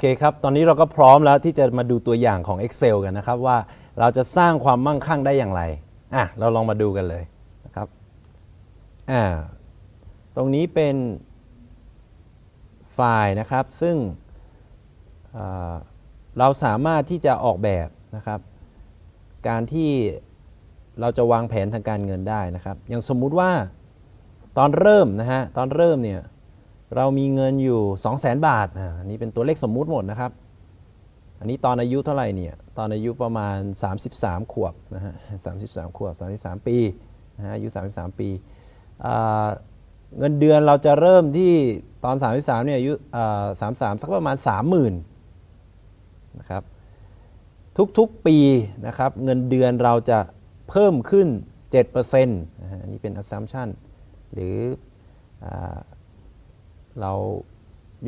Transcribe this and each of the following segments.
เคครับ ตอนนี้เราก็พร้อมแล้วที่จะมาดูตัวอย่างของ Excel กันนะครับ ว่าเราจะสร้างความมั่งคั่งได้อย่างไร อะ เราลองมาดูกันเลยนะครับ อ่า ตรงนี้เป็นไฟล์นะครับ ซึ่งเราสามารถที่จะออกแบบนะครับ การที่เราจะวางแผนทางการเงินได้นะครับ อย่างสมมุติว่าตอนเริ่มนะฮะ ตอนเริ่มเนี่ย เรามีเงินอยู่ 2 0 0 0 0 0บาทอันนี้เป็นตัวเลขสมมุติหมดนะครับ อันนี้ตอนอายุเท่าไหร่เนี่ยตอนอายุประมาณ 33 ขวบนะฮะ33ขวบ 33 ปีนะฮะอายุ 33 ปีอ่าเงินเดือนเราจะเริ่มที่ตอน 33เนี่ยอายุอ่า33สักประมาณ 30,000นะครับทุกๆปีนะครับเงินเดือนเราจะเพิ่มขึ้น7%นะฮะอันนี้เป็น assumption หรืออ เรา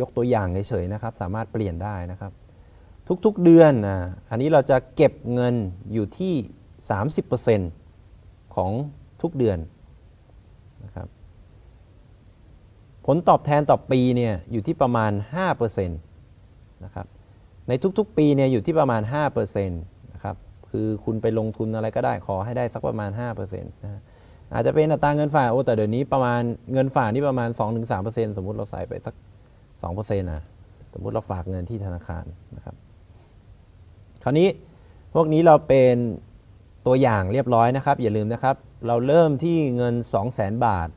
ยกตัวอย่างเฉยๆนะครับ สามารถเปลี่ยนได้นะครับ ทุกๆเดือนนะอันนี้เราจะเก็บเงินอยู่ที่ 30%ของทุกเดือนนะครับผลตอบแทนต่อปีเนี่ยอยู่ที่ประมาณ 5%นะครับในทุกๆ ปีเนี่ยอยู่ที่ประมาณ 5%นะครับคือคุณไปลงทุนอะไรก็ได้ขอให้ได้สักประมาณ 5%นะฮะ อาจจะเป็นอัตราเงินฝากโอ้แต่เดี๋ยวนี้ประมาณเงินฝากนี่ประมาณ 2-3%สมมุติเราใส่ไปสัก 2%นะสมมุติเราฝากเงินที่ธนาคารนะครับ คราวนี้พวกนี้เราเป็นตัวอย่างเรียบร้อยนะครับ อย่าลืมนะครับ เราเริ่มที่เงิน 200,000 บาท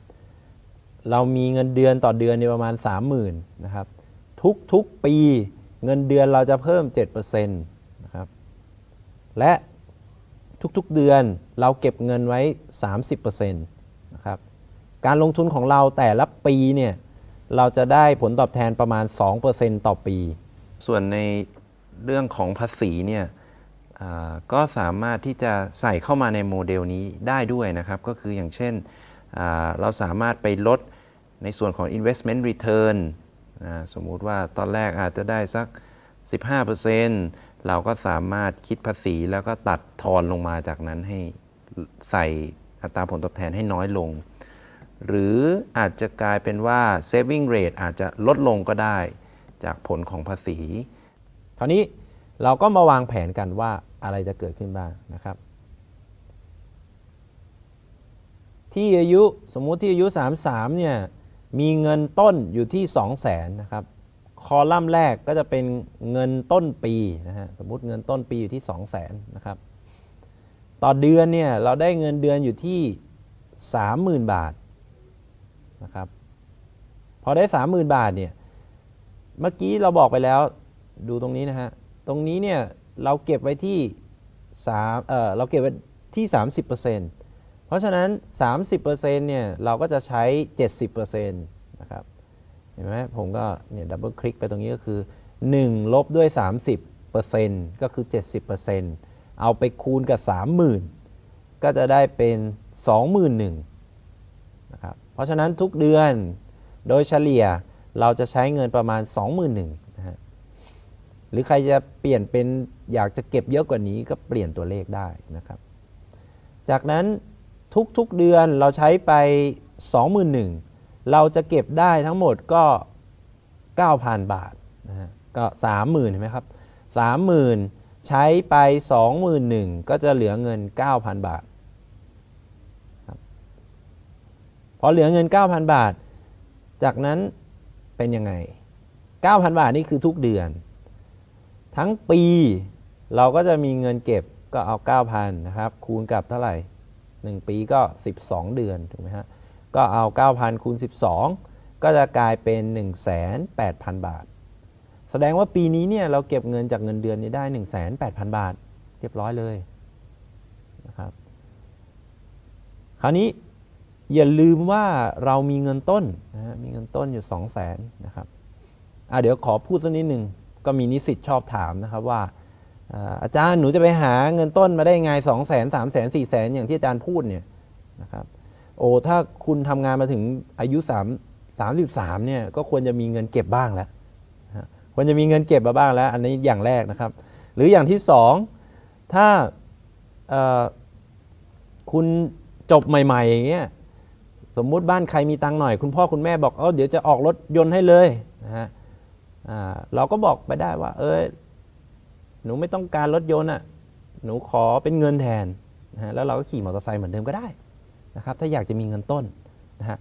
เรามีเงินเดือนต่อเดือนในประมาณ 30,000นะครับ ทุกๆปีเงินเดือนเราจะเพิ่ม 7%นะครับ และ ทุกๆเดือนเราเก็บเงินไว้ 30%นะครับการลงทุนของเราแต่ละปีเนี่ยเราจะได้ผลตอบแทนประมาณ 2%ต่อปี ส่วนในเรื่องของภาษีเนี่ยก็สามารถที่จะใส่เข้ามาในโมเดลนี้ได้ด้วยนะครับ ก็คืออย่างเช่นเราสามารถไปลดในส่วนของ investment return สมมุติว่าตอนแรกอาจจะได้สัก 15% เราก็สามารถคิดภาษีแล้วก็ตัดทอนลงมาจากนั้นให้ใส่อัตราผลตอบแทนให้น้อยลง หรืออาจจะกลายเป็นว่า saving rate อาจจะลดลงก็ได้จากผลของภาษีคราวนี้เราก็มาวางแผนกันว่าอะไรจะเกิดขึ้นบ้างนะครับ ที่อายุสมมุติที่อายุ 33เนี่ยมีเงินต้นอยู่ที่ 2 0 0แสนนะครับ คอลัมน์แรกก็จะเป็นเงินต้นปีนะฮะสมมติเงินต้นปีอยู่ที่ 2 0 0แสนนะครับต่อเดือนเนี่ยเราได้เงินเดือนอยู่ที่ 30,000 บาทนะครับพอได้ 30,000 บาทเนี่ยเมื่อกี้เราบอกไปแล้วดูตรงนี้นะฮะตรงนี้เนี่ยเราเก็บไว้ที่3เออเราเก็บไว้ที่ 30%เพราะฉะนั้น 30%เนี่ยเราก็จะใช้ 70%นะครับ เห็นไหมผมก็เนี่ยดับเบิลคลิกไปตรงนี้ก็คือ 1 ลบด้วย 30%ก็คือ 70%เอาไปคูณกับ 30,000 ก็จะได้เป็น 21,000นะครับเพราะฉะนั้นทุกเดือนโดยเฉลี่ยเราจะใช้เงินประมาณ 21,000นะฮะหรือใครจะเปลี่ยนเป็นอยากจะเก็บเยอะกว่านี้ก็เปลี่ยนตัวเลขได้นะครับ จากนั้นทุกๆเดือนเราใช้ไป 21,000 เราจะเก็บได้ทั้งหมดก็ 9,000 บาทนะฮะก็ 30,000เห็นไหมครับ 30,000 ใช้ไป 21,000 ก็จะเหลือเงิน 9,000 บาทพอเหลือเงิน 9,000 บาท จากนั้นเป็นยังไง 9,000 บาทนี่คือทุกเดือน ทั้งปีเราก็จะมีเงินเก็บก็เอา 9,000 นะครับ คูณกับเท่าไหร่ 1 ปีก็ 12 เดือน ถูกไหมฮะ ก็เอา 9,000คูณ12 ก็จะกลายเป็น 18,000 บาท แสดงว่าปีนี้เนี่ยเราเก็บเงินจากเงินเดือนนี้ได้ 18,000 บาท เรียบร้อยเลยนะครับคราวนี้อย่าลืมว่าเรามีเงินต้นนะฮะมีเงินต้นอยู่ 2 0 0 0 0 0นะครับอะเดี๋ยวขอพูดสักนิดหนึ่งก็มีนิสิตชอบถามนะครับว่าอ่าอาจารย์หนูจะไปหาเงินต้นมาได้ไง 2 0 0 0 0 0 3 0 0 0 0 4 0 0 0 0 อย่างที่อาจารย์พูดเนี่ยนะครับ โอ้ถ้าคุณทำงานมาถึงอายุ3 33เนี่ยก็ควรจะมีเงินเก็บบ้างแล้วควรจะมีเงินเก็บมาบ้างแล้ว อันนี้อย่างแรกนะครับ หรืออย่างที่สองถ้าคุณจบใหม่ๆอย่างเงี้ยสมมุติบ้านใครมีตังค์หน่อย คุณพ่อคุณแม่บอกเออเดี๋ยวจะออกรถยนต์ให้เลยนะฮะเราก็บอกไปได้ว่า เออหนูไม่ต้องการรถยนต์อะหนูขอเป็นเงินแทนนะฮะแล้วเราก็ขี่มอเตอร์ไซค์เหมือนเดิมก็ได้ นะครับถ้าอยากจะมีเงินต้นนะฮะ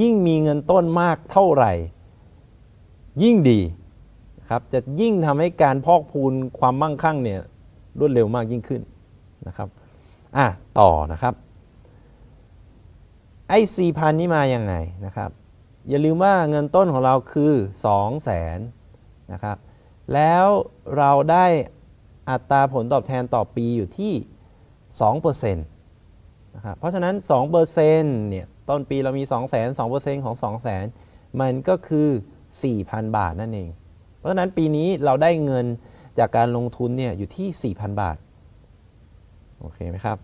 ยิ่งมีเงินต้นมากเท่าไหร่ ยิ่งดีครับจะยิ่งทำให้การพอกพูนความมั่งคั่งเนี่ยรวดเร็วมากยิ่งขึ้นนะครับอะต่อนะครับไอ้สี่พันนี่มาอย่างไงนะครับอย่าลืมว่าเงินต้นของเราคือ2 0 0แสนนะครับแล้วเราได้อัตราผลตอบแทนต่อปีอยู่ที่2% นะครับเพราะฉะนั้น2%เนี่ยต้นปีเรามี2 0 0 0 0 0 2%ของ 2 0 0 0 0 0 มันก็คือ 4,000 บาทนั่นเอง เพราะฉะนั้นปีนี้เราได้เงินจากการลงทุนเนี่ยอยู่ที่ 4,000 บาท โอเคไหมครับ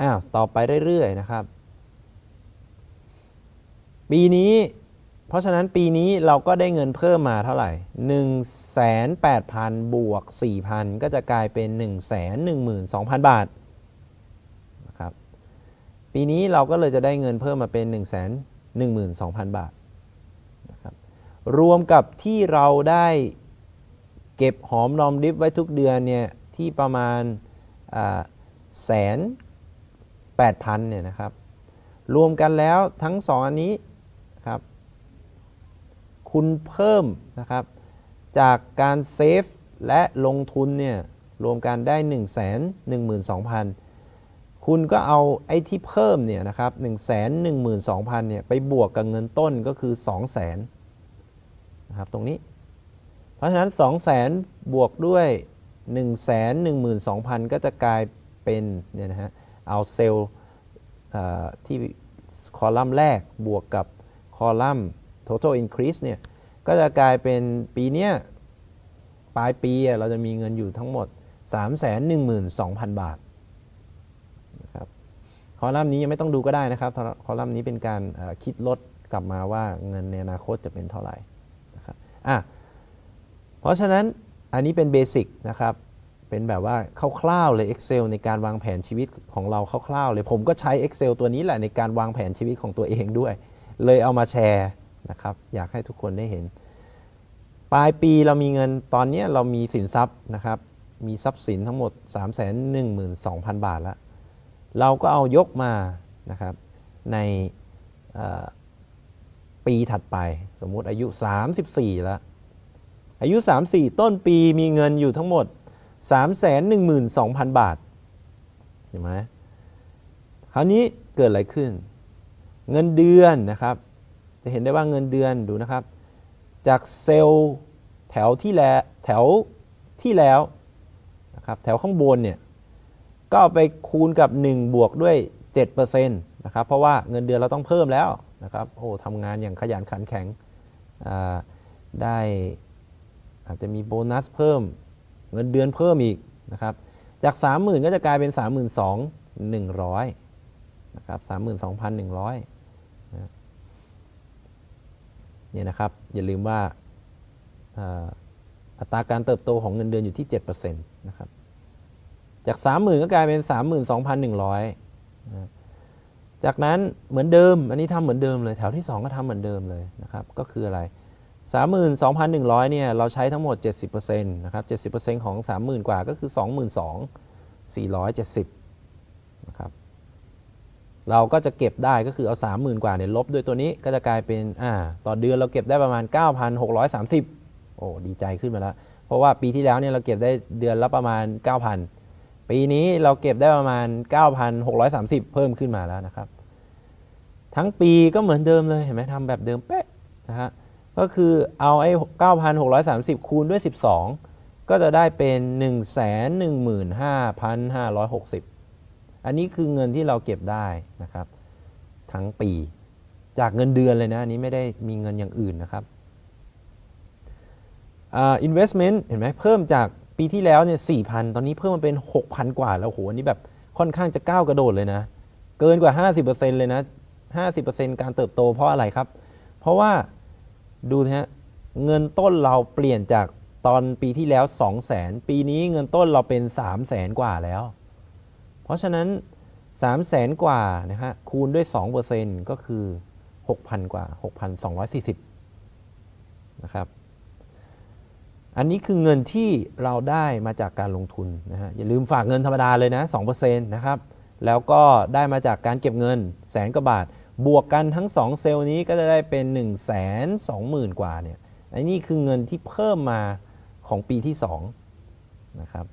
อ้าว ต่อไปเรื่อยๆนะครับ ปีนี้ เพราะฉะนั้นปีนี้เราก็ได้เงินเพิ่มมาเท่าไหร่ 1 8 0 0 0 บวก 4,000 ก็จะกลายเป็น 1 1 2 0 0 0 บาทนะครับ ปีนี้เราก็เลยจะได้เงินเพิ่มมาเป็น 1 1 2 0 0 0 บาทนะครับรวมกับที่เราได้เก็บหอมรอมริบไว้ทุกเดือนเนี่ยที่ประมาณแสนแปดพันเนี่ยนะครับ รวมกันแล้วทั้งสองอันนี้ครับคุณเพิ่มนะครับจากการเซฟและลงทุนเนี่ยรวมกันได้ 1 1 2 0 0 0 คุณก็เอาไอ้ที่เพิ่มเนี่ยนะครับ1 1 2 0 0 0เนี่ยไปบวกกับเงินต้นก็คือ2 0 0 0 0 0นะครับตรงนี้ เพราะฉะนั้น2 0 0 0 0 0บวกด้วย1 1 2 0 0 0ก็จะกลายเป็นเนี่ยนะฮะเอาเซลล์ที่คอลัมน์แรกบวกกับคอลัมน์ total increase เนี่ยก็จะกลายเป็นปีเนี้ยปลายปีเราจะมีเงินอยู่ทั้งหมด 312,000 บาทนะครับ คอลัมน์นี้ยังไม่ต้องดูก็ได้นะครับ คอลัมน์นี้เป็นการคิดลดกลับมาว่าเงินในอนาคตจะเป็นเท่าไหร่นะครับอะเพราะฉะนั้นอันนี้เป็นเบสิกนะครับ เป็นแบบว่าคร่าวๆเลย Excel ในการวางแผนชีวิตของเราคร่าวๆเลย ผมก็ใช้ Excel ตัวนี้แหละในการวางแผนชีวิตของตัวเองด้วย เลยเอามาแชร์นะครับ อยากให้ทุกคนได้เห็น ปลายปีเรามีเงินตอนนี้เรามีสินทรัพย์นะครับ มีทรัพย์สินทั้งหมด 3 1 2 0 0 0 บาทแล้ว เราก็เอายกมานะครับในปีถัดไป สมมุติอายุ 34 แล้ว อายุ 34 ต้นปีมีเงินอยู่ทั้งหมด 312,000 บาทเห็นไหมคราวนี้เกิดอะไรขึ้น เงินเดือนนะครับ จะเห็นได้ว่าเงินเดือนดูนะครับ จากเซลล์แถวที่แล้วแถวที่แล้วนะครับแถวข้างบนเนี่ย ก็เอาไปคูณกับ 1 บวกด้วย7%นะครับเพราะว่าเงินเดือนเราต้องเพิ่มแล้วนะครับโอ้ทำงานอย่างขยันขันแข็งได้อาจจะมีโบนัสเพิ่มเงินเดือนเพิ่มอีกนะครับจาก 30,000 ก็จะกลายเป็น 32,100นะครับ32,100นะเนี่ยนะครับอย่าลืมว่าอัตราการเติบโตของเงินเดือนอยู่ที่ 7%นะครับ จาก 30,000 ก็กลายเป็น 32,100นะจากนั้นเหมือนเดิม อันนี้ทำเหมือนเดิมเลย แถวที่ 2 ก็ทำเหมือนเดิมเลยนะครับ ก็คืออะไร 32,100 เนี่ย เราใช้ทั้งหมด 70%นะครับ 70%ของ 30,000 กว่าก็คือ 22,470 นะครับ เราก็จะเก็บได้ก็คือเอา 30,000 กว่าเนี่ยลบด้วยตัวนี้ก็จะกลายเป็น อ่า ต่อเดือนเราเก็บได้ประมาณ 9,630 โอ้ ดีใจขึ้นมาแล้ว เพราะว่าปีที่แล้วเนี่ยเราเก็บได้เดือนละประมาณ 9,000 ปีนี้เราเก็บได้ประมาณ 9,630 เพิ่มขึ้นมาแล้วนะครับ ทั้งปีก็เหมือนเดิมเลยเห็นไหมทำแบบเดิมเป๊ะนะฮะก็คือเอาไอ้ 9,630 คูณด้วย 12 ก็จะได้เป็น 115,560 อันนี้คือเงินที่เราเก็บได้นะครับ ทั้งปีจากเงินเดือนเลยนะอันนี้ไม่ได้มีเงินอย่างอื่นนะครับ uh, investment เห็นไหมเพิ่มจาก ปีที่แล้วเนี่ย4,000ตอนนี้เพิ่มมาเป็น 6,000 กว่าแล้วโหอันนี้แบบค่อนข้างจะก้าวกระโดดเลยนะ เกินกว่า 50%เลยนะ 50%การเติบโตเพราะอะไรครับ เพราะว่าดูนะฮะเงินต้นเราเปลี่ยนจากตอนปีที่แล้ว 2 0 0แสนปีนี้เงินต้นเราเป็น 3 0 0แสนกว่าแล้ว เพราะฉะนั้น 3 0 0แสนกว่านะฮะคูณด้วย 2%ก็คือ 6,000 กว่า 6,240 นะครับ อันนี้คือเงินที่เราได้มาจากการลงทุนนะฮะอย่าลืมฝากเงินธรรมดาเลยนะ2%นะครับแล้วก็ได้มาจากการเก็บเงินแสนกว่าบาท บวกกันทั้ง 2 เซลล์นี้ก็จะได้เป็น 1 2 0 0 0 0 กว่าเนี่ยอันนี้คือเงินที่เพิ่มมาของปีที่2นะครับ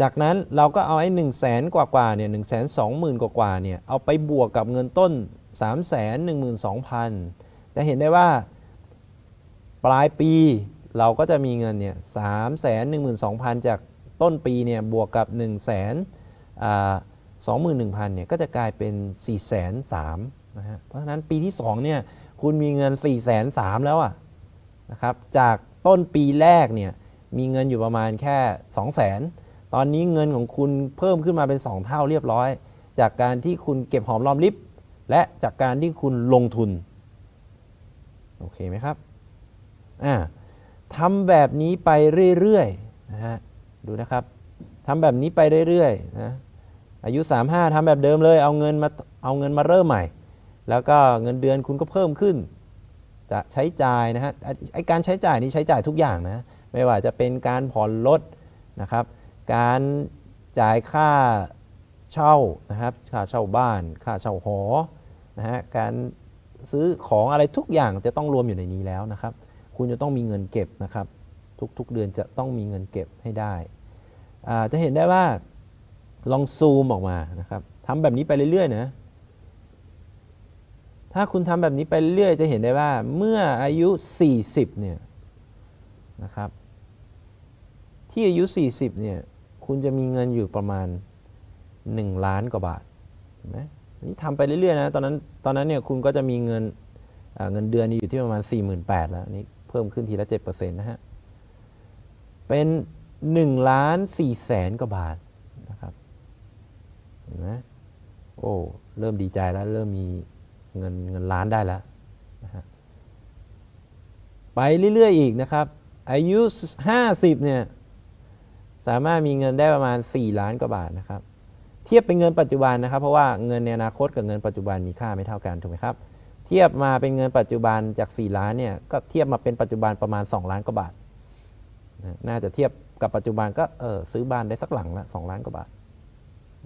จากนั้นเราก็เอาไอ้หนึ่งแสนกว่ากว่าเนี่ยหนึ่งแสนสองหมื่นกว่ากว่าเนี่ยเอาไปบวกกับเงินต้น3ามแสนหนึ่งหมื่นสองพันจะเห็นได้ว่า ปลายปีเราก็จะมีเงินเนี่ยสามแสนหนึ่งหมื่นสองพันจากต้นปีเนี่ยบวกกับ1นึ่งแสนสองหมื่นหนึ่งพันเนี่ยก็จะกลายเป็น4ี่แสนสามนะฮะ เพราะฉะนั้นปีที่2เนี่ยคุณมีเงิน4ี่แสนสามแล้วอะนะครับจากต้นปีแรกเนี่ยมีเงินอยู่ประมาณแค่2 0 0แสนตอนนี้เงินของคุณเพิ่มขึ้นมาเป็น2เท่าเรียบร้อย จากการที่คุณเก็บหอมรอมริบและจากการที่คุณลงทุน โอเคไหมครับ อ่าทำแบบนี้ไปเรื่อยๆนะฮะดูนะครับทำแบบนี้ไปเรื่อยๆนะอายุ 35ทำแบบเดิมเลยเอาเงินมาเอาเงินมาเริ่มใหม่ แล้วก็เงินเดือนคุณก็เพิ่มขึ้น จะใช้จ่ายนะฮะไอการใช้จ่ายนี้ใช้จ่ายทุกอย่างนะไม่ว่าจะเป็นการผ่อนรถนะครับ การจ่ายค่าเช่านะครับค่าเช่าบ้าน ค่าเช่าหอนะฮะการซื้อของอะไรทุกอย่างจะต้องรวมอยู่ในนี้แล้วนะครับ คุณจะต้องมีเงินเก็บนะครับ ทุกๆเดือนจะต้องมีเงินเก็บให้ได้จะเห็นได้ว่าลองซูมออกมานะครับทำแบบนี้ไปเรื่อยๆนะถ้าคุณทำแบบนี้ไปเรื่อยจะเห็นได้ว่าเมื่ออายุ 40เนี่ยนะครับ ที่อายุ 40เนี่ยคุณจะมีเงินอยู่ประมาณ 1 ล้านกว่าบาทเห็นไหมนี่ทำไปเรื่อยๆนะตอนนั้นตอนนั้นเนี่ยคุณก็จะมีเงินเงินเดือนอยู่ที่ประมาณ 48,000แล้วนี่ เพิ่มขึ้นทีละ7%นะฮะ เป็น1ล้าน4แสนกว่าบาทนะครับเห็นไหมโอ้เริ่มดีใจแล้ว เริ่มมีเงินเงินล้านได้แล้วนะฮะไปเรื่อยๆอีกนะครับ อายุ 50เนี่ยสามารถมีเงินได้ประมาณ 4 ล้านกว่าบาทนะครับ เทียบเป็นเงินปัจจุบันนะครับ เพราะว่าเงินในอนาคตกับเงินปัจจุบันมีค่าไม่เท่ากันถูกไหมครับ ทียบมาเป็นเงินปัจจุบันจาก 4 ล้านเนี่ยก็เทียบมาเป็นปัจจุบันประมาณ 2 ล้านกว่าบาท น่าจะเทียบกับปัจจุบันก็เออซื้อบ้านได้สักหลังละสล้านกว่าบาท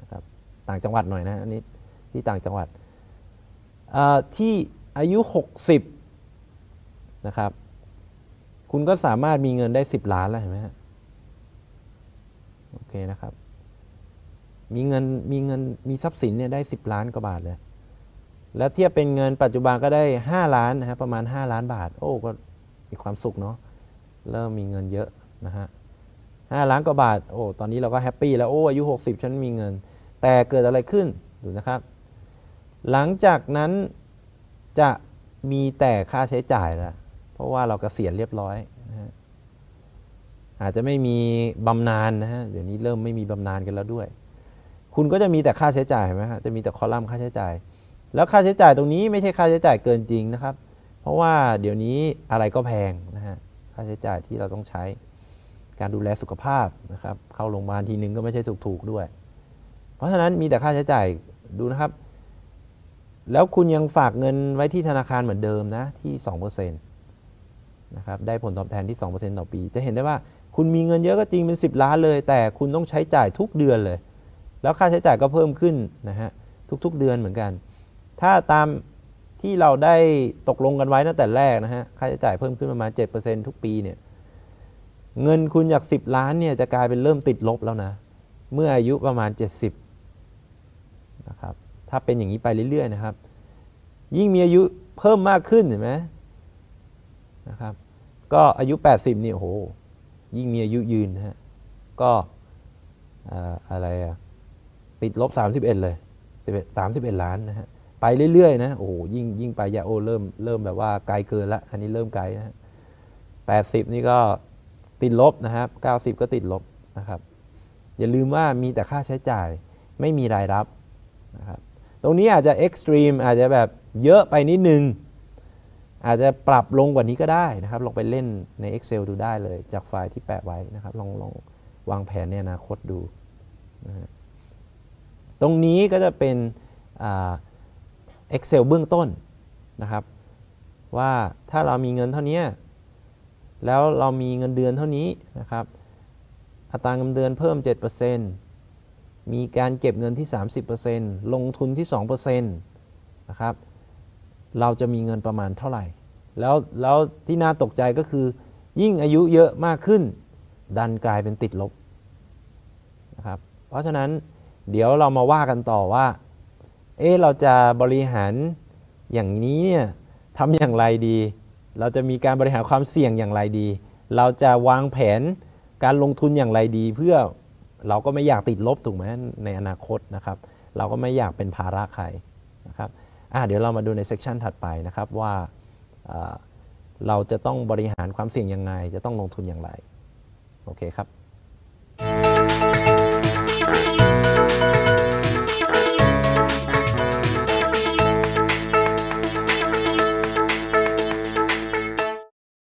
นะครับต่างจังหวัดหน่อยนะอันนี้ที่ต่างจังหวัดที่อายุ 60นะครับคุณก็สามารถมีเงินได้ 10 ล้านแล้วเห็นไหมฮะโอเคนะครับมีเงินมีเงินมีทรัพย์สินเนี่ยได้ 10 ล้านกว่าบาทเลย แล้วเทียบเป็นเงินปัจจุบันก็ได้ 5 ล้านนะครับประมาณ 5 ล้านบาท โอ้ก็มีความสุขเนาะเริ่มมีเงินเยอะนะฮะห้าล้านกว่าบาทโอ้ตอนนี้เราก็แฮปปี้แล้วโอ้อายุ 60 ฉันมีเงิน แต่เกิดอะไรขึ้นดูนะครับ หลังจากนั้นจะมีแต่ค่าใช้จ่ายล้วเพราะว่าเรากเกษียณเรียบร้อยนะฮะอาจจะไม่มีบำนาญนะฮะเดี๋ยวนี้เริ่มไม่มีบำนาญกันแล้วด้วย คุณก็จะมีแต่ค่าใช้จ่ายไหมฮะจะมีแต่คอลัมน์ค่าใช้จ่าย แล้วค่าใช้จ่ายตรงนี้ไม่ใช่ค่าใช้จ่ายเกินจริงนะครับ เพราะว่าเดี๋ยวนี้อะไรก็แพงนะฮะค่าใช้จ่ายที่เราต้องใช้การดูแลสุขภาพนะครับเข้าโรงพยาบาลทีนึงก็ไม่ใช่ถูกๆด้วย เพราะฉะนั้นมีแต่ค่าใช้จ่ายดูนะครับ แล้วคุณยังฝากเงินไว้ที่ธนาคารเหมือนเดิมนะที่2%นะครับได้ผลตอบแทนที่ 2%ต่อปี จะเห็นได้ว่าคุณมีเงินเยอะก็จริงเป็น 10 ล้านเลย แต่คุณต้องใช้จ่ายทุกเดือนเลย แล้วค่าใช้จ่ายก็เพิ่มขึ้นนะฮะทุกๆเดือนเหมือนกัน ถ้าตามที่เราได้ตกลงกันไว้ตั้งแต่แรกนะฮะ ค่าใช้จ่ายเพิ่มขึ้นประมาณ 7%ทุกปีเนี่ย เงินคุณจาก 10 ล้านเนี่ยจะกลายเป็นเริ่มติดลบแล้วนะ เมื่ออายุประมาณ 70นะครับ ถ้าเป็นอย่างนี้ไปเรื่อยๆนะครับ ยิ่งมีอายุเพิ่มมากขึ้นเห็นไหมนะครับ ก็อายุ 80นี่โอ้โห ยิ่งมีอายุยืนนะฮะ ก็อะไรอะติดลบ 31 เลย31ล้านนะฮะ ไปเรื่อยๆนะโอ้ยิ่งยิ่งไปยาโอเริ่มเริ่มแบบว่าไกลเกินละ อันนี้เริ่มไกลนะฮะ80นี่ก็ติดลบนะครับ90ก็ติดลบนะครับ อย่าลืมว่ามีแต่ค่าใช้จ่ายไม่มีรายรับนะครับตรงนี้อาจจะเอ็กซ์ตรีมอาจจะแบบเยอะไปนิดนึง อาจจะปรับลงกว่านี้ก็ได้นะครับ ลองไปเล่นใน Excel ดูได้เลย จากไฟล์ที่แปะไว้นะครับ ลองลองวางแผนในอนาคตดูนะฮะตรงนี้ก็จะเป็น Excel เบื้องต้นนะครับ ว่าถ้าเรามีเงินเท่านี้แล้วเรามีเงินเดือนเท่านี้นะครับ อัตราเงินเดือนเพิ่ม 7%มีการเก็บเงินที่ 30%ลงทุนที่ 2%นะครับ เราจะมีเงินประมาณเท่าไหร่ แล้วแล้วที่น่าตกใจก็คือ ยิ่งอายุเยอะมากขึ้น ดันกลายเป็นติดลบนะครับ เพราะฉะนั้นเดี๋ยวเรามาว่ากันต่อว่า เอ๊ะเราจะบริหารอย่างนี้เนี่ยทำอย่างไรดี เราจะมีการบริหารความเสี่ยงอย่างไรดี เราจะวางแผนการลงทุนอย่างไรดี เพื่อเราก็ไม่อยากติดลบถูกไหมในอนาคตนะครับ เราก็ไม่อยากเป็นภาระใครนะครับอะเดี๋ยวเรามาดูในเซกชันถัดไปนะครับว่าอ่าเราจะต้องบริหารความเสี่ยงยังไง จะต้องลงทุนอย่างไร โอเคครับ